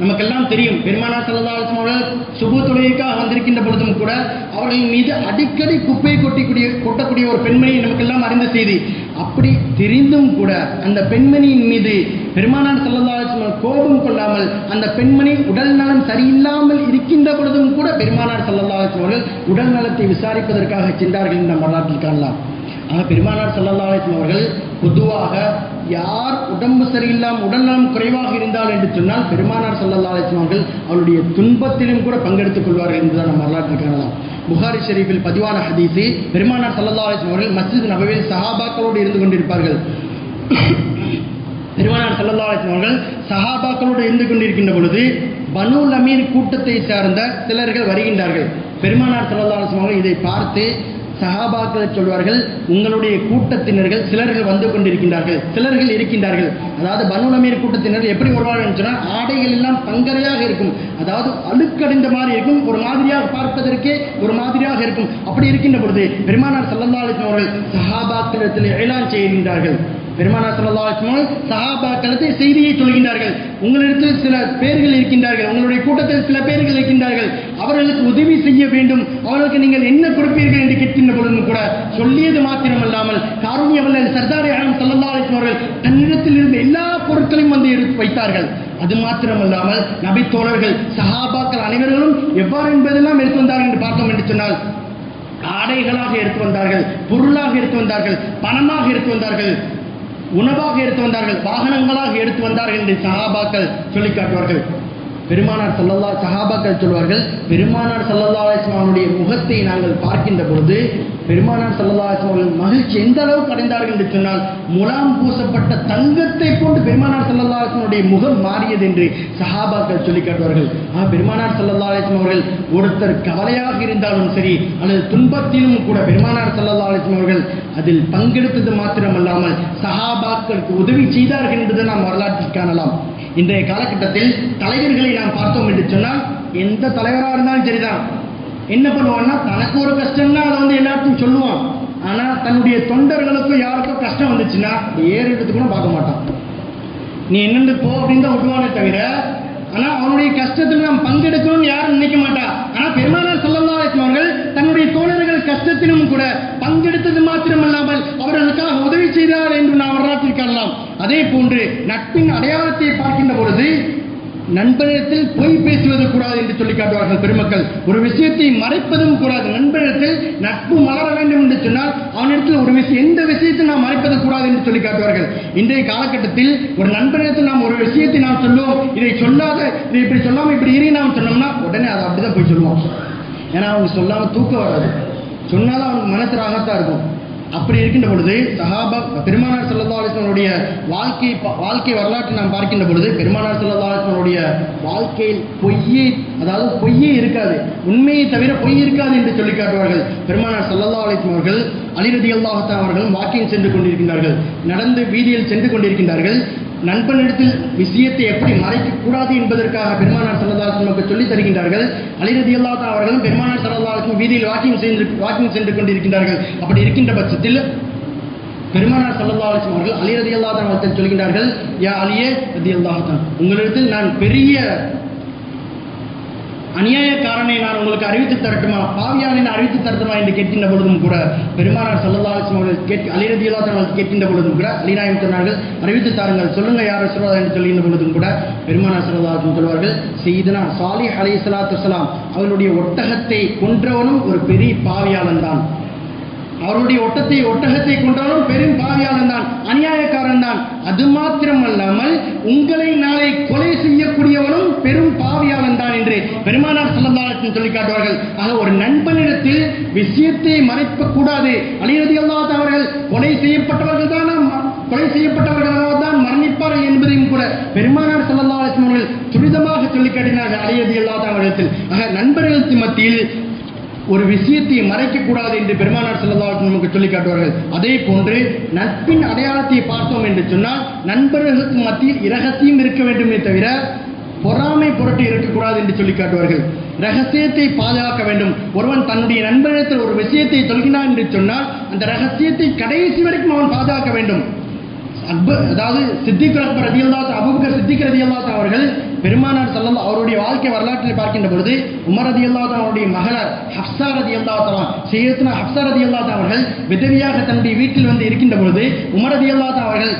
நமக்கெல்லாம் தெரியும். பெருமானார் சல்லல்லா அவர்கள் சுபு தொழுகைக்காக வந்திருக்கின்ற பொழுதும் கூட அவர்கள் மீது அடிக்கடி குப்பை கொட்டிக்கூடிய கொட்டக்கூடிய ஒரு பெண்மணி நமக்கெல்லாம் அறிந்த செய்தி. அப்படி தெரிந்தும் கூட அந்த பெண்மணியின் மீது பெருமானார் சல்லல்லா கோபம் கொள்ளாமல் அந்த பெண்மணி உடல் நலம் சரியில்லாமல் இருக்கின்ற பொழுதும் கூட பெருமானார் சல்லல்லா அவர்கள் உடல் நலத்தை விசாரிப்பதற்காக சென்றார்கள் என்ற வரலாற்றில் காணலாம். ஆக பெருமானார் ஸல்லல்லாஹு அவர்கள் பொதுவாக யார் உடம்பு சரியில்லாமல் உடல்நலம் குறைவாக இருந்தால் என்று சொன்னால் பெருமானார் ஸல்லல்லாஹு அலைஹி அவருடைய துன்பத்திலும் கூட பங்கெடுத்துக் கொள்வார்கள் என்றுதான் நம்ம வரலாற்று காணலாம் புகாரி ஷெரீஃபில் பதிவான ஹதீஸு பெருமானார் ஸல்லல்லாஹு அலைஹி அவர்கள் மஸ்ஜித் நபவில் சஹாபாக்களோடு இருந்து கொண்டிருப்பார்கள். பெருமானார் ஸல்லல்லாஹு அலைஹி அவர்கள் சஹாபாக்களோடு இருந்து கொண்டிருக்கின்ற பொழுது பனு லமீர் கூட்டத்தை சார்ந்த சிலர்கள் வருகின்றார்கள். பெருமானார் ஸல்லல்லாஹு அலைஹி அவர்கள் இதை பார்த்து சஹாபாக்களை சொல்வார்கள் உங்களுடைய கூட்டத்தினர்கள் சிலர்கள் வந்து கொண்டிருக்கின்றார்கள் சிலர்கள் இருக்கின்றார்கள். அதாவது பனுநமீர் கூட்டத்தினர் எப்படி வருவார்கள் என்று சொன்னால் ஆடைகள் எல்லாம் பங்கரையாக இருக்கும். அதாவது அழுக்கடைந்த மாதிரி இருக்கும். ஒரு மாதிரியாக பார்ப்பதற்கே ஒரு மாதிரியாக இருக்கும். அப்படி இருக்கின்ற பொழுது பெருமானார் ஸல்லல்லாஹு அவர்கள் சஹாபாக்களிடத்தில் ஏலான் செய்கின்றார்கள். பெருமானா ஸல்லல்லாஹு அலைஹி செய்தியை சொல்கின்றார்கள். உங்களிடத்தில் சில பேர்கள் இருக்கின்றார்கள். உங்களுடைய கூட்டத்தில் சில பேர்கள் இருக்கின்றார்கள். அவர்களுக்கு உதவி செய்ய வேண்டும். அவர்களுக்கு நீங்கள் என்ன கொடுப்பீர்கள் என்று கேட்கின்ற பொழுதும் கூட சொல்லியது மாத்திரமல்லாமல் காரூணியவல்லல் சர்தார் ஆலம் ஸல்லல்லாஹு அலைஹி அவர்கள் தன்னிடத்தில் இருந்த எல்லா பொருட்களையும் வந்து எடுத்து வைத்தார்கள். அது மாத்திரமல்லாமல் நபி தோழர்கள் சஹாபாக்கள் அனைவர்களும் எவ்வாறு என்பதெல்லாம் எடுத்து வந்தார்கள் என்று பார்த்தோம் என்று சொன்னால் ஆடைகளாக எடுத்து வந்தார்கள் பொருளாக எடுத்து வந்தார்கள் பணமாக எடுத்து வந்தார்கள். உணவாக எடுத்து வந்தார்கள் வாகனங்களாக எடுத்து வந்தார்கள் என்று சகாபாக்கள் சொல்லி காட்டுவார்கள். பெருமானார் சல்லல்லா சஹாபாக்கள் சொல்வார்கள் பெருமானார் சல்லல்லா அலிஸ்லாமனுடைய முகத்தை நாங்கள் பார்க்கின்ற பொழுது பெருமானார் சல்லல்லா அலிஸ்லாமர்கள் மகிழ்ச்சி எந்த அளவுக்கு அடைந்தார்கள் என்று சொன்னால் முலாம் பூசப்பட்ட தங்கத்தை போன்று பெருமானார் சல்லல்லா அலிஸ்லாமனுடைய முகம் மாறியது என்று சஹாபாக்கள் சொல்லி காட்டுவார்கள். ஆ பெருமானார் சல்லல்லா அலிஸ்லாம் அவர்கள் ஒருத்தர் கவலையாக இருந்தாலும் சரி அல்லது துன்பத்திலும் கூட பெருமானார் சல்லல்லா அலிஸ்லாம் அவர்கள் அதில் பங்கெடுத்தது மாத்திரமல்லாமல் சஹாபாக்களுக்கு உதவி செய்தார்கள் என்பதை நாம் வரலாற்றில் காணலாம். இன்றைய காலகட்டத்தில் தலைவர்களை நாம் பார்த்தோம் என்று சொன்னால் எந்த தலைவராக இருந்தாலும் சரிதான். என்ன பண்ணுவான்னா தனக்கு ஒரு கஷ்டம்னா அதை வந்து எல்லாத்தையும் சொல்லுவான். ஆனால் தன்னுடைய தொண்டர்களுக்கும் யாருக்கும் கஷ்டம் வந்துச்சுன்னா ஏறிட்டு கூட பார்க்க மாட்டான். நீ என்னென்று போ அப்படின்னு தான் விட்டுவானே தவிர ஆனால் அவனுடைய கஷ்டத்தில் நாம் பங்கெடுக்கணும்னு யாரும் நினைக்க மாட்டா. ஆனால் பெருமானார் சொல்லலாம் அவர்கள் தன்னுடைய தோழர்கள் கஷ்டத்திலும் கூட பங்கெடுத்தது மாத்திரமல்லாமல் அவர்களுக்காக உதவி செய்தார் என்று நாம் வரலாற்றில் காணலாம். அதே போன்று நட்பின் அடையாளத்தை பார்க்கின்ற பொழுது நண்பரிடத்தில் பொய் பேசுவது கூடாது என்று சொல்லி காட்டுவார்கள் பெருமக்கள். ஒரு விஷயத்தை மறைப்பதும் கூடாது. நண்பரிடத்தில் நட்பு மலர வேண்டும் என்று சொன்னால் அவனிடத்தில் ஒரு விஷயம் எந்த விஷயத்தை நாம் மறைப்பது கூடாது என்று சொல்லி காட்டுவார்கள். இன்றைய காலகட்டத்தில் ஒரு நண்பரிடத்தில் நாம் ஒரு விஷயத்தை நாம் சொல்லுவோம். இதை சொல்லாத இதை இப்படி சொல்லாமல் இப்படி இரு நாம் சொன்னோம்னா உடனே அதை அப்படிதான் போய் சொல்லுவோம். ஏன்னா அவங்க சொல்லாம தூக்கம் வராது. சொன்னாலும் அவனுக்கு மனசு ராகத்தான் இருக்கும். அப்படி இருக்கின்ற பொழுது சஹாபா பெருமானார் ஸல்லல்லாஹு அலைஹி வாழ்க்கை வாழ்க்கை வரலாற்றை நாம் பார்க்கின்ற பொழுது பெருமானார் ஸல்லல்லாஹு அலைஹி வாழ்க்கையில் பொய்யே அதாவது பொய்யே இருக்காது. உண்மையை தவிர பொய் இருக்காது என்று சொல்லி காட்டுவார்கள். பெருமானார் ஸல்லல்லாஹு அலைஹி அவர்கள் அலிரதி ரலியல்லாஹு அவர்களும் வாக்கிங் சென்று கொண்டிருக்கின்றார்கள். நடந்து வீதியில் சென்று கொண்டிருக்கின்றார்கள். நண்பனிடத்தில் விஷயத்தை எப்படி மறைக்க கூடாது என்பதற்காக பெருமானார் சல்லதாசன் நமக்கு சொல்லித் தருகின்றார்கள். அலிரதி ரலியல்லாஹு அவர்களும் பெருமானார் சல்லதாசன் வீதியில் வாக்கிங் சென்று வாக்கிங் சென்று கொண்டிருக்கின்றார்கள். அப்படி இருக்கின்ற பட்சத்தில் பெருமானார் ஸல்லல்லாஹு அலைஹி அவர்கள் அலி ரலியல்லாஹு தஆலா அவர்கள் சொல்கின்றார்கள் யா அலியே ரதி அல்லாஹான் உங்களிடத்தில் நான் பெரிய அநியாயக்காரனை நான் உங்களுக்கு அறிவித்து தரட்டுமா? பாவியானை நான் அறிவித்து தரட்டுமா என்று கேட்கின்ற பொழுதும் கூட பெருமானார் ஸல்லல்லாஹு அவர்கள் கேட்க அலி ரலியல்லாஹு அவர்கள் கேட்கின்ற பொழுதும் கூட அலிநாயம் சொன்னார்கள் அறிவித்து தாருங்கள் சொல்லுங்க யார் ரசூலுல்லாஹ் என்று சொல்லுகின்ற பொழுதும் கூட பெருமானார் ஸல்லல்லாஹு சொல்வார்கள் செய்தனா சாலிஹ் அலைஹிஸ்ஸலாத்து வஸலாம் அவர்களுடைய ஒட்டகத்தை கொன்றவனும் ஒரு பெரிய பாவியாளன் தான். அவருடைய ஒட்டத்தை ஒட்டகத்தை கொண்டவனும் பெரும் பாவியாளன் தான் அநியாயக்காரன் தான். அது மாத்திரமல்லாமல் உங்களை நாளை கொலை செய்யக்கூடியவனும் பெரும் பாவியாளன் தான் என்று பெருமானார் சொல்லந்தாளத்தில் சொல்லி காட்டுவார்கள். ஆக ஒரு நண்பனிடத்தில் விஷயத்தை மறைக்க கூடாது அலிரதி அல்லாஹ் அவர்கள் கொலை செய்யப்பட்டவர்கள் தான் கொலை செய்யப்பட்டவர்களாக தான் மரணிப்பார்கள் என்பதையும் கூட பெருமானார் சொல்லந்தாளத்தின் அவர்கள் துரிதமாக சொல்லி காட்டினார்கள் அலிரதி அல்லாஹ் அவர்களிடத்தில். ஆக நண்பர்களுக்கு மத்தியில் ஒரு விஷயத்தை மறைக்கக்கூடாது என்று பெருமானார் செல்லதாக நமக்கு சொல்லி காட்டுவார்கள். அதே போன்று நட்பின் அடையாளத்தை பார்த்தோம் என்று சொன்னால் நண்பர்களுக்கு மத்தியில் இரகசியம் இருக்க வேண்டுமே தவிர பொறாமை புரட்டி இருக்கக்கூடாது என்று சொல்லி காட்டுவார்கள். ரகசியத்தை பாதுகாக்க வேண்டும். ஒருவன் தன்னுடைய நண்பனிடத்தில் ஒரு விஷயத்தை சொல்கிறான் என்று சொன்னால் அந்த ரகசியத்தை கடைசி வரைக்கும் அவன் பாதுகாக்க வேண்டும். அக்பர் அதாவது சித்திக் அக்பர் ரதியல்லாத் அபுபக்கர் சித்திக் ரதியல்லாத் அவர்கள் பெருமானார் செல்லம் அவருடைய வாழ்க்கை வரலாற்றில் பார்க்கின்ற பொழுது உமர் ரதியல்லாத் அவருடைய மகளார் ஹப்சா ரதியல்லாத் செய்யத்தின ஹப்சா ரதியல்லாத் அவர்கள் விதவியாக தன்னுடைய வீட்டில் வந்து இருக்கின்ற பொழுது உமர் அல்லாத அவர்கள்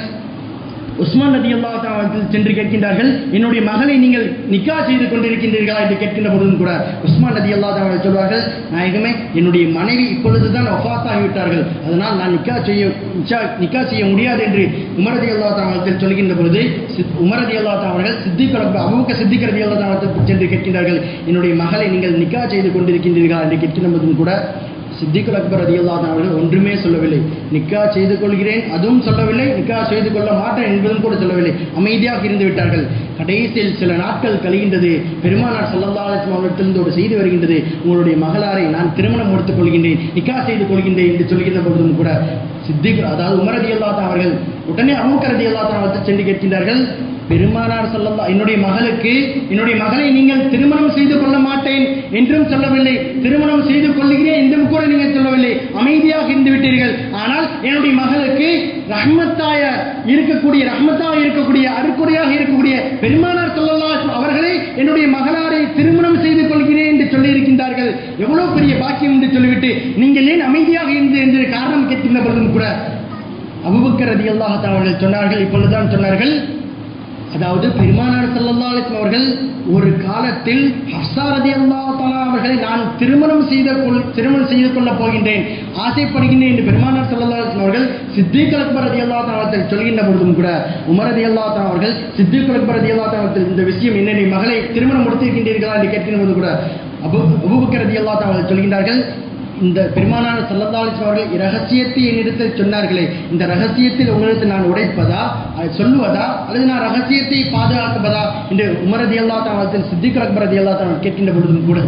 உஸ்மான் நதி அவர்கள் சென்று கேட்கின்றார்கள் என்னுடைய மகளை நீங்கள் நிக்கா செய்து கொண்டிருக்கின்றீர்களா? என்று கேட்கின்ற பொழுதும் கூட உஸ்மான் நதி அவர்கள் சொல்வார்கள் நாயகமே என்னுடைய மனைவி இப்பொழுதுதான் ஒஃபாத்தாகிவிட்டார்கள் அதனால் நான் நிக்கா செய்ய நிக்கா செய்ய முடியாது என்று உமரதி அல்லா தாவத்தில் சொல்கின்ற பொழுது சித்- உமரதி அல்லா அவர்கள் சித்திக் அமுக சித்திக் ரதி அல்லா தாவத்தில் சென்று கேட்கின்றார்கள் என்னுடைய மகளை நீங்கள் நிக்கா செய்து கொண்டிருக்கின்றீர்களா? என்று கேட்கின்ற பொழுதும் கூட சித்திகுல் அக்பர் அதிகல்லாத அவர்கள் ஒன்றுமே சொல்லவில்லை. நிக்கா செய்து கொள்கிறேன் அதுவும் சொல்லவில்லை. நிக்கா செய்து கொள்ள மாட்டேன் என்பதும் கூட சொல்லவில்லை. அமைதியாக இருந்து விட்டார்கள். கடைசியில் சில நாட்கள் கழிகின்றது. பெருமானார் ஸல்லல்லாஹு அவர்களிடத்திலிருந்து ஒரு செய்தி வருகின்றது. உங்களுடைய மகளாரை நான் திருமணம் முடித்துக் கொள்கின்றேன் நிக்கா செய்து கொள்கின்றேன் என்று சொல்கின்ற பொழுதும் கூட சித்திக் அதாவது உமரதி அல்லாத அவர்கள் உடனே அமுக்கரதி அல்லாத அவர்கள் சென்று கேட்கின்றார்கள் பெருமானார் சொல்லல்லா என்னுடைய மகளுக்கு என்னுடைய மகளை நீங்கள் திருமணம் செய்து கொள்ள மாட்டேன் என்றும் சொல்லவில்லை. திருமணம் செய்து கொள்கிறேன் என்றும் கூட நீங்கள் சொல்லவில்லை. அமைதியாக இருந்து விட்டீர்கள். ஆனால் என்னுடைய மகளுக்கு ரஹ்மத்தாய இருக்கக்கூடிய ரஹ்மத்தாக இருக்கக்கூடிய அருக்குறையாக இருக்கக்கூடிய பெருமானார் சொல்லலா அவர்களே என்னுடைய மகளாரை திருமணம் செய்து கொள்கிறேன் என்று சொல்லியிருக்கின்றார்கள். எவ்வளவு பெரிய பாக்கியம் என்று சொல்லிவிட்டு நீங்கள் ஏன் அமைதியாக இருந்து என்று காரணம் கேட்கின்ற பொழுதும் கூட அபுபக்கர் ரதி அவர்கள் சொன்னார்கள் இப்பொழுதுதான் சொன்னார்கள் அதாவது பெருமானார் ஸல்லல்லாஹு அவர்கள் ஒரு காலத்தில் ஹப்ஸா ரலியல்லாஹு தஆலா அவர்களை நான் திருமணம் செய்த கொள் திருமணம் செய்து கொள்ளப் போகின்றேன். ஆசைப்படுகின்றேன் என்று பெருமானார் ஸல்லல்லாஹு அவர்கள் சித்திக் அக்பர் ரலியல்லாஹு தஆலா அவர்கள் சொல்கின்ற பொழுதும் கூட உமரதி ரலியல்லாஹு அவர்கள் சித்திக் அக்பர் ரலியல்லாஹு இந்த விஷயம் என்ன நீ மகளை திருமணம் முடித்திருக்கின்றீர்களா என்று கேட்கின்ற போது கூட அபு அபுபக்கரதி ரலியல்லாஹு தஆலா சொல்கின்றார்கள் இந்த பெருமானார் சல்லல்லாஹு அவர்கள் இரகசியத்தை என்னிடத்தில் சொன்னார்களே இந்த ரகசியத்தில் உங்களுக்கு நான் உடைப்பதா? அதை சொல்லுவதா? அல்லது நான் ரகசியத்தை பாதுகாப்பதா? என்று உமரதி அல்லா தான் சித்திக் அக்பரதி அல்லா தான் கேட்கின்ற பொழுதும் கூட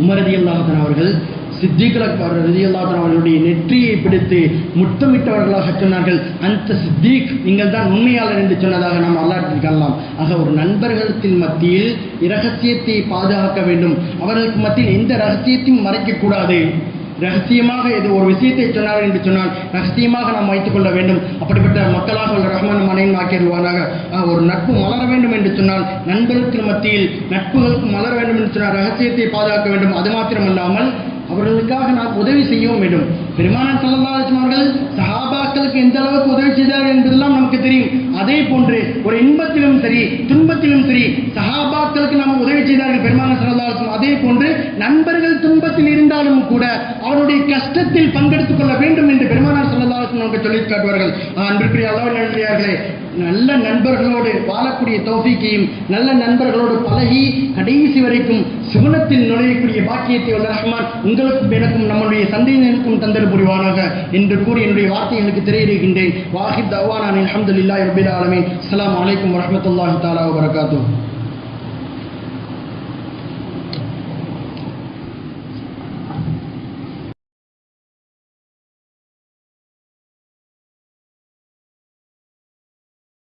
உமரதி அல்லாஹன் அவர்கள் சித்திகள் அக்பர் ரதி அவர்களுடைய நெற்றியை பிடித்து முத்தமிட்டவர்களாக சொன்னார்கள். அந்த சித்திக் நீங்கள் தான் உண்மையாளர் என்று சொன்னதாக நாம் வரலாற்றில் காணலாம். ஆக ஒரு நண்பர்களத்தின் மத்தியில் இரகசியத்தை பாதுகாக்க வேண்டும். அவர்களுக்கு மத்தியில் எந்த ரகசியத்தையும் மறைக்கக்கூடாது ரகசியமாக இது ஒரு விஷயத்தை சொன்னார் என்று சொன்னால் ரகசியமாக நாம் வைத்துக் கொள்ள வேண்டும். அப்படிப்பட்ட மக்களாக உள்ள ரஹ்மான் மனையின் ஆக்கிடுவானாக ஒரு நட்பு மலர வேண்டும் என்று சொன்னால் நண்பர்களுக்கு மத்தியில் நட்புகளுக்கு மலர வேண்டும் என்று சொன்னால் ரகசியத்தை பாதுகாக்க வேண்டும். அது மாத்திரமல்லாமல் அவர்களுக்காக நாம் உதவி செய்யவும் வேண்டும். பெருமானார் ஸல்லல்லாஹு அவர்கள் சஹாபாக்களுக்கு எந்த அளவுக்கு உதவி செய்தார்கள் என்பதெல்லாம் நமக்கு தெரியும். அதே போன்று ஒரு இன்பத்திலும் சரி துன்பத்திலும் சரி சஹாபாக்களுக்கு நாம் உதவி செய்தார்கள் பெருமானார் ஸல்லல்லாஹு அதே போன்று நண்பர்கள் துன்பத்தில் இருந்தாலும் கூட அவருடைய கஷ்டத்தில் பங்கெடுத்துக் கொள்ள வேண்டும் என்று பெருமானார் ஸல்லல்லாஹு நமக்கு சொல்லிக் காட்டுவார்கள். அன்பிற்குரிய அளவு நன்றியார்களே நல்ல நண்பர்களோடு வாழக்கூடிய தௌஃபிக்கையும் நல்ல நண்பர்களோடு பழகி கடைசி வரைக்கும் சுகுணத்தில் நுழையக்கூடிய பாக்கியத்தை உள்ள ரஹ்மான் உங்களுக்கும் எனக்கும் நம்முடைய சந்தையினருக்கும் தந்தல் புரிவானாக என்று கூறி என்னுடைய வார்த்தைகளுக்கு திரையிடுகின்றேன். வாஹித் அவ்வானான் அலமதுல்லாஹி ரபில் ஆலமீன். அஸ்லாம் வலைக்கம் வரமத்துல்லாஹி தாலா வபரகாத்துஹு.